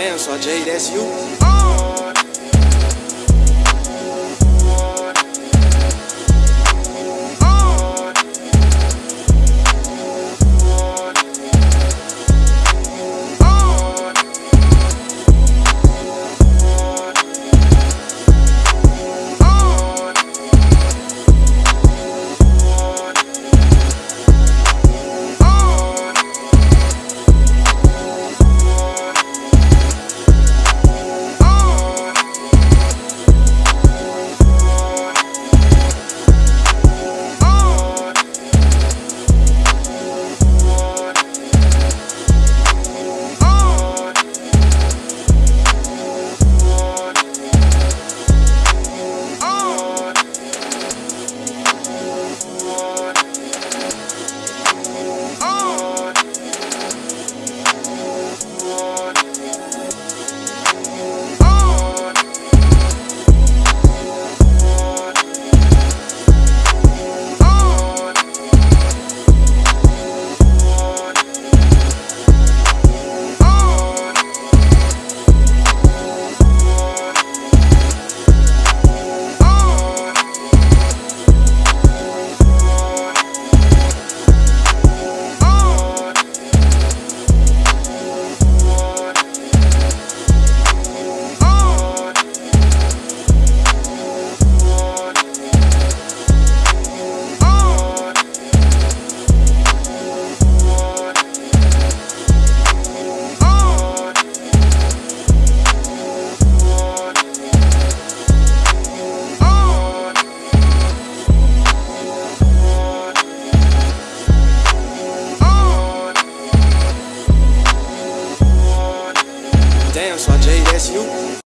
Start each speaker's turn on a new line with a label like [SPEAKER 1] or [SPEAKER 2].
[SPEAKER 1] Damn, so Jay, that's you. So that's.